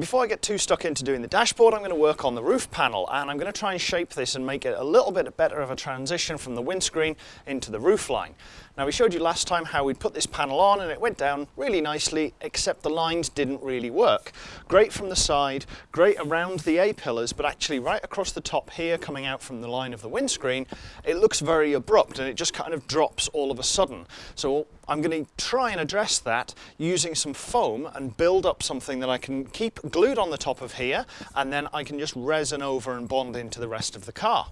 Before I get too stuck into doing the dashboard, I'm going to work on the roof panel and I'm going to try and shape this and make it a little bit better of a transition from the windscreen into the roof line. Now we showed you last time how we'd put this panel on and it went down really nicely except the lines didn't really work. Great from the side, great around the A-pillars but actually right across the top here coming out from the line of the windscreen it looks very abrupt and it just kind of drops all of a sudden. So I'm going to try and address that using some foam and build up something that I can keep glued on the top of here and then I can just resin over and bond into the rest of the car.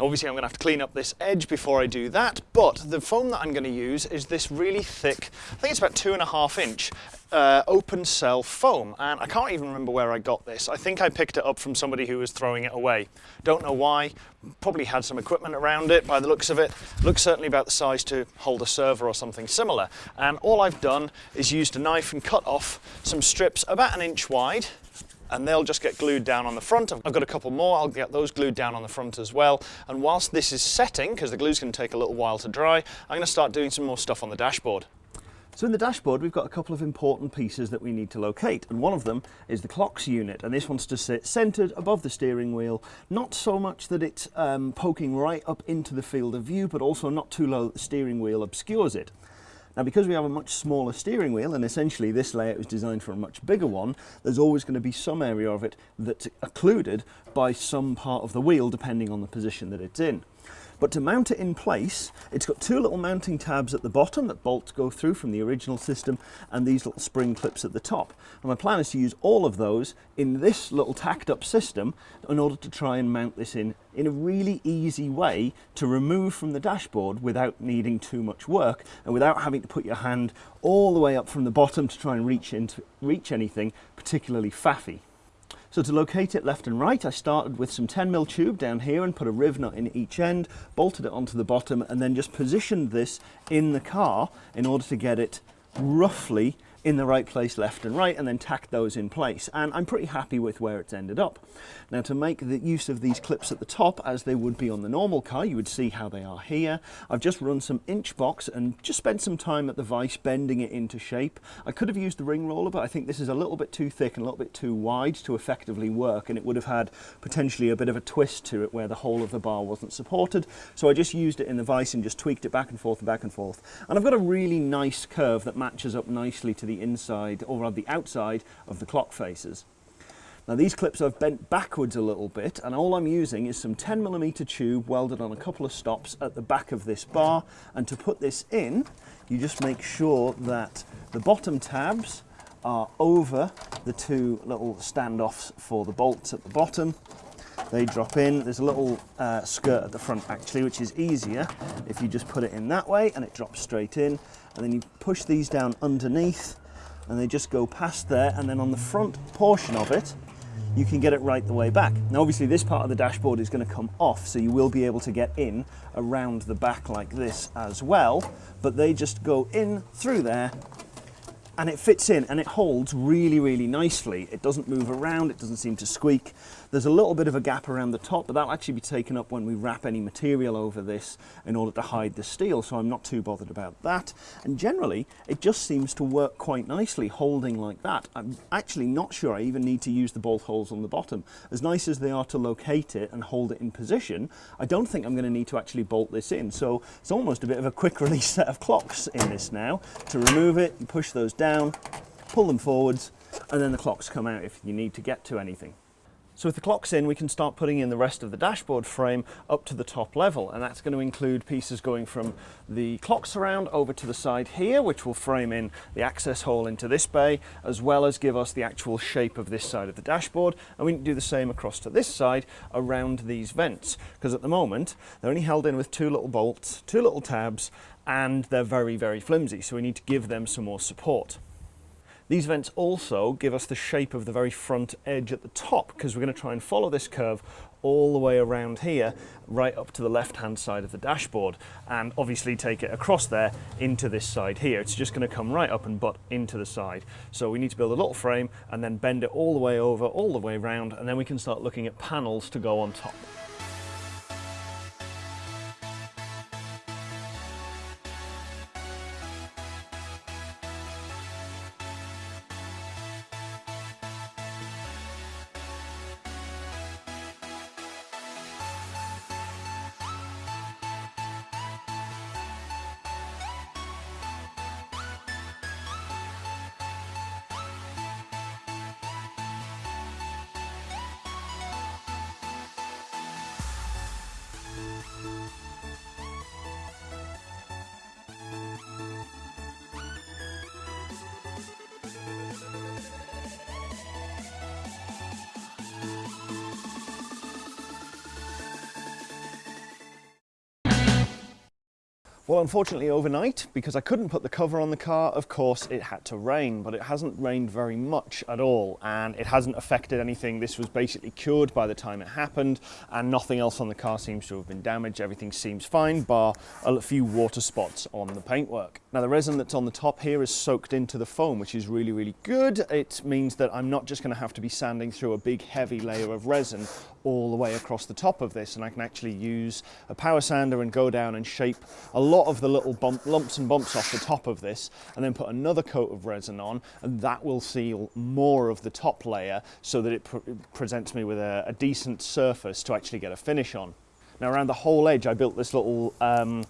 Obviously I'm going to have to clean up this edge before I do that, but the foam that I'm going to use is this really thick, I think it's about two and a half inch, uh, open cell foam. And I can't even remember where I got this. I think I picked it up from somebody who was throwing it away. Don't know why, probably had some equipment around it by the looks of it. Looks certainly about the size to hold a server or something similar. And all I've done is used a knife and cut off some strips about an inch wide and they'll just get glued down on the front. I've got a couple more, I'll get those glued down on the front as well. And whilst this is setting, because the glue's going to take a little while to dry, I'm going to start doing some more stuff on the dashboard. So in the dashboard we've got a couple of important pieces that we need to locate and one of them is the clocks unit and this wants to sit centered above the steering wheel not so much that it's um, poking right up into the field of view but also not too low that the steering wheel obscures it. Now because we have a much smaller steering wheel and essentially this layout was designed for a much bigger one, there's always going to be some area of it that's occluded by some part of the wheel depending on the position that it's in. But to mount it in place, it's got two little mounting tabs at the bottom that bolts go through from the original system and these little spring clips at the top. And my plan is to use all of those in this little tacked up system in order to try and mount this in in a really easy way to remove from the dashboard without needing too much work and without having to put your hand all the way up from the bottom to try and reach into reach anything particularly faffy. So to locate it left and right, I started with some 10mm tube down here and put a riv nut in each end, bolted it onto the bottom and then just positioned this in the car in order to get it roughly in the right place left and right and then tack those in place and I'm pretty happy with where it's ended up. Now to make the use of these clips at the top as they would be on the normal car you would see how they are here. I've just run some inch box and just spent some time at the vise bending it into shape. I could have used the ring roller but I think this is a little bit too thick and a little bit too wide to effectively work and it would have had potentially a bit of a twist to it where the whole of the bar wasn't supported so I just used it in the vise and just tweaked it back and forth and back and forth and I've got a really nice curve that matches up nicely to the inside or rather the outside of the clock faces. Now these clips I've bent backwards a little bit and all I'm using is some 10mm tube welded on a couple of stops at the back of this bar and to put this in you just make sure that the bottom tabs are over the two little standoffs for the bolts at the bottom they drop in. There's a little uh, skirt at the front actually, which is easier if you just put it in that way and it drops straight in. And then you push these down underneath and they just go past there. And then on the front portion of it, you can get it right the way back. Now obviously this part of the dashboard is going to come off so you will be able to get in around the back like this as well but they just go in through there and it fits in and it holds really really nicely it doesn't move around it doesn't seem to squeak there's a little bit of a gap around the top, but that'll actually be taken up when we wrap any material over this in order to hide the steel, so I'm not too bothered about that. And generally, it just seems to work quite nicely holding like that. I'm actually not sure I even need to use the bolt holes on the bottom. As nice as they are to locate it and hold it in position, I don't think I'm going to need to actually bolt this in. So it's almost a bit of a quick release set of clocks in this now. To remove it, you push those down, pull them forwards, and then the clocks come out if you need to get to anything. So with the clocks in, we can start putting in the rest of the dashboard frame up to the top level. And that's going to include pieces going from the clock surround over to the side here, which will frame in the access hole into this bay, as well as give us the actual shape of this side of the dashboard. And we can do the same across to this side around these vents, because at the moment, they're only held in with two little bolts, two little tabs, and they're very, very flimsy. So we need to give them some more support. These vents also give us the shape of the very front edge at the top because we're going to try and follow this curve all the way around here right up to the left hand side of the dashboard and obviously take it across there into this side here. It's just going to come right up and butt into the side. So we need to build a little frame and then bend it all the way over all the way around and then we can start looking at panels to go on top Well, unfortunately, overnight, because I couldn't put the cover on the car, of course, it had to rain, but it hasn't rained very much at all, and it hasn't affected anything. This was basically cured by the time it happened, and nothing else on the car seems to have been damaged. Everything seems fine, bar a few water spots on the paintwork. Now, the resin that's on the top here is soaked into the foam, which is really, really good. It means that I'm not just going to have to be sanding through a big, heavy layer of resin all the way across the top of this, and I can actually use a power sander and go down and shape a lot of the little bump, lumps and bumps off the top of this and then put another coat of resin on and that will seal more of the top layer so that it presents me with a, a, decent surface to actually get a finish on. Now around the whole edge I built this little um,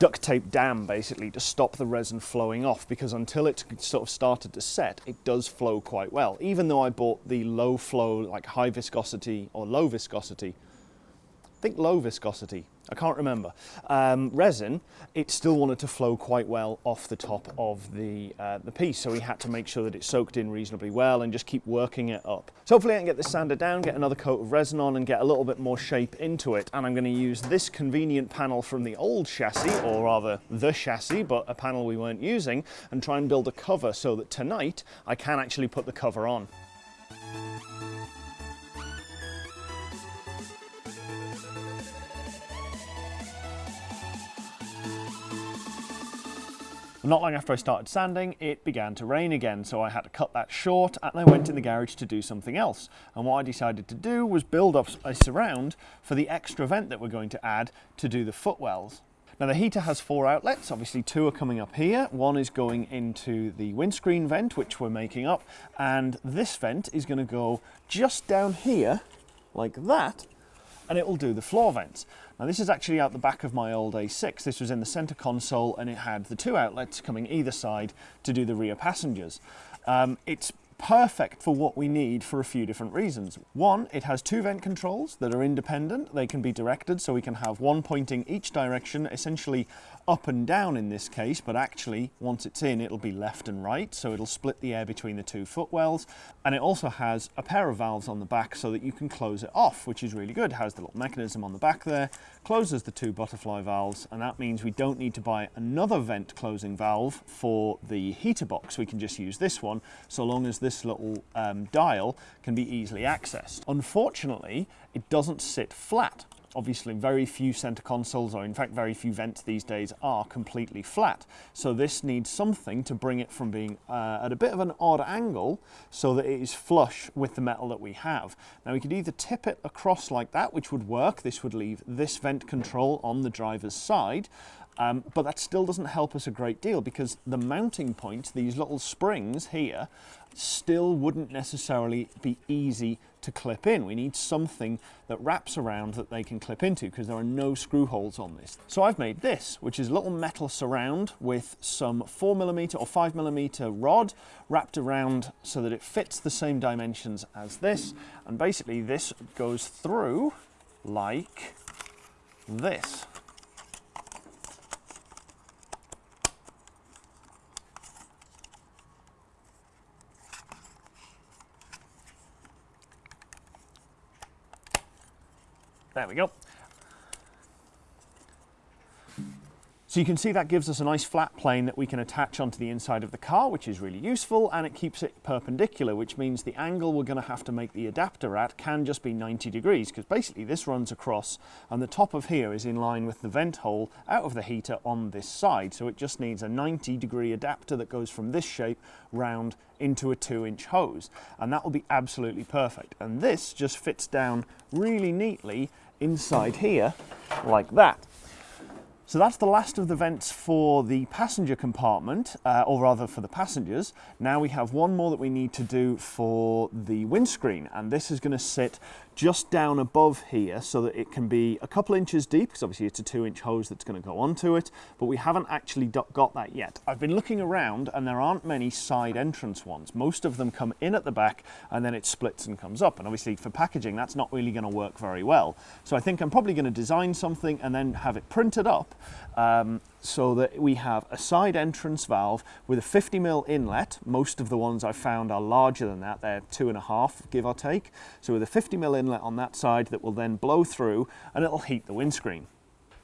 duct tape dam basically to stop the resin flowing off because until it sort of started to set it does flow quite well. Even though I bought the low flow like high viscosity or low viscosity think low viscosity I can't remember, um, resin, it still wanted to flow quite well off the top of the, uh, the piece. So we had to make sure that it soaked in reasonably well and just keep working it up. So hopefully I can get this sander down, get another coat of resin on and get a little bit more shape into it. And I'm going to use this convenient panel from the old chassis, or rather the chassis, but a panel we weren't using, and try and build a cover so that tonight I can actually put the cover on. Not long after I started sanding, it began to rain again, so I had to cut that short and I went in the garage to do something else. And what I decided to do was build up a surround for the extra vent that we're going to add to do the footwells. Now the heater has four outlets, obviously two are coming up here. One is going into the windscreen vent, which we're making up, and this vent is gonna go just down here, like that, and it will do the floor vents. Now this is actually out the back of my old A6. This was in the center console and it had the two outlets coming either side to do the rear passengers. Um, it's perfect for what we need for a few different reasons. One, it has two vent controls that are independent. They can be directed so we can have one pointing each direction, essentially up and down in this case, but actually once it's in, it'll be left and right. So it'll split the air between the two footwells. And it also has a pair of valves on the back so that you can close it off, which is really good. It has the little mechanism on the back there, closes the two butterfly valves, and that means we don't need to buy another vent closing valve for the heater box. We can just use this one, so long as this little um, dial can be easily accessed. Unfortunately, it doesn't sit flat. Obviously, very few center consoles, or in fact very few vents these days, are completely flat. So this needs something to bring it from being uh, at a bit of an odd angle so that it is flush with the metal that we have. Now we could either tip it across like that, which would work. This would leave this vent control on the driver's side, um, but that still doesn't help us a great deal because the mounting point, these little springs here, still wouldn't necessarily be easy to clip in. We need something that wraps around that they can clip into because there are no screw holes on this. So I've made this, which is a little metal surround with some 4mm or 5mm rod wrapped around so that it fits the same dimensions as this. And basically this goes through like this. There we go. So you can see that gives us a nice flat plane that we can attach onto the inside of the car, which is really useful, and it keeps it perpendicular, which means the angle we're going to have to make the adapter at can just be 90 degrees, because basically this runs across, and the top of here is in line with the vent hole out of the heater on this side, so it just needs a 90 degree adapter that goes from this shape round into a two inch hose, and that will be absolutely perfect. And this just fits down really neatly inside here like that. So that's the last of the vents for the passenger compartment, uh, or rather for the passengers. Now we have one more that we need to do for the windscreen, and this is going to sit just down above here so that it can be a couple inches deep because obviously it's a two inch hose that's going to go onto it but we haven't actually got that yet. I've been looking around and there aren't many side entrance ones. Most of them come in at the back and then it splits and comes up and obviously for packaging that's not really going to work very well. So I think I'm probably going to design something and then have it printed up um, so that we have a side entrance valve with a 50 mil inlet. Most of the ones I've found are larger than that. They're two and a half, give or take. So with a 50 mil inlet on that side that will then blow through and it'll heat the windscreen.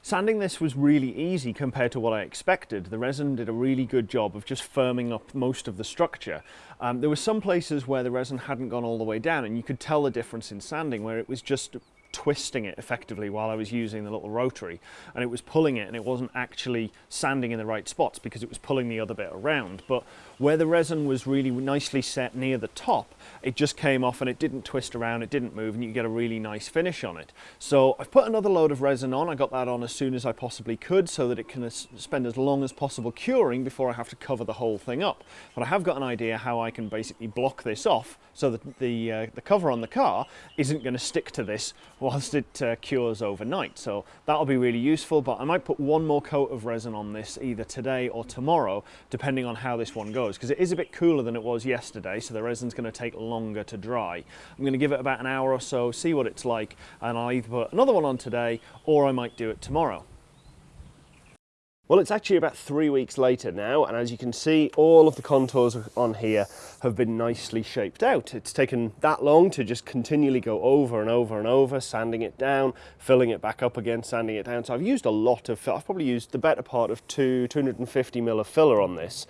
Sanding this was really easy compared to what I expected. The resin did a really good job of just firming up most of the structure. Um, there were some places where the resin hadn't gone all the way down and you could tell the difference in sanding where it was just twisting it effectively while I was using the little rotary. And it was pulling it and it wasn't actually sanding in the right spots because it was pulling the other bit around. But where the resin was really nicely set near the top it just came off and it didn't twist around it didn't move and you get a really nice finish on it. So I've put another load of resin on. I got that on as soon as I possibly could so that it can spend as long as possible curing before I have to cover the whole thing up. But I have got an idea how I can basically block this off so that the, uh, the cover on the car isn't going to stick to this whilst it uh, cures overnight. So that'll be really useful, but I might put one more coat of resin on this either today or tomorrow, depending on how this one goes, because it is a bit cooler than it was yesterday, so the resin's going to take longer to dry. I'm going to give it about an hour or so, see what it's like, and I'll either put another one on today or I might do it tomorrow. Well, it's actually about three weeks later now, and as you can see, all of the contours on here have been nicely shaped out. It's taken that long to just continually go over and over and over, sanding it down, filling it back up again, sanding it down. So I've used a lot of, I've probably used the better part of two, 250 mil of filler on this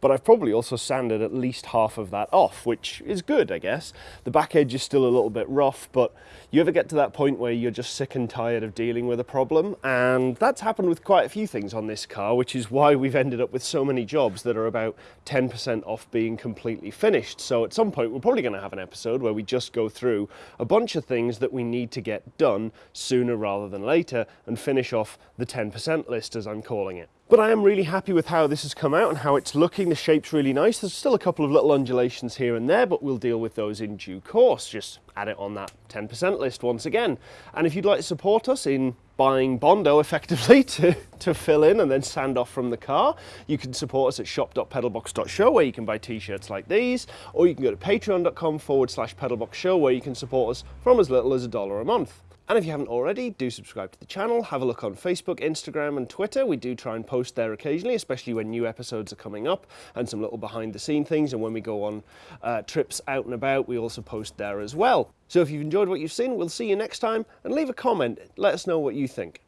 but I've probably also sanded at least half of that off, which is good, I guess. The back edge is still a little bit rough, but you ever get to that point where you're just sick and tired of dealing with a problem? And that's happened with quite a few things on this car, which is why we've ended up with so many jobs that are about 10% off being completely finished. So at some point, we're probably going to have an episode where we just go through a bunch of things that we need to get done sooner rather than later and finish off the 10% list, as I'm calling it. But I am really happy with how this has come out and how it's looking. The shape's really nice. There's still a couple of little undulations here and there, but we'll deal with those in due course. Just add it on that 10% list once again. And if you'd like to support us in buying Bondo effectively to, to fill in and then sand off from the car, you can support us at shop.pedalbox.show where you can buy t-shirts like these, or you can go to patreon.com forward slash pedalboxshow where you can support us from as little as a dollar a month. And if you haven't already, do subscribe to the channel, have a look on Facebook, Instagram and Twitter. We do try and post there occasionally, especially when new episodes are coming up and some little behind the scene things. And when we go on uh, trips out and about, we also post there as well. So if you've enjoyed what you've seen, we'll see you next time and leave a comment. Let us know what you think.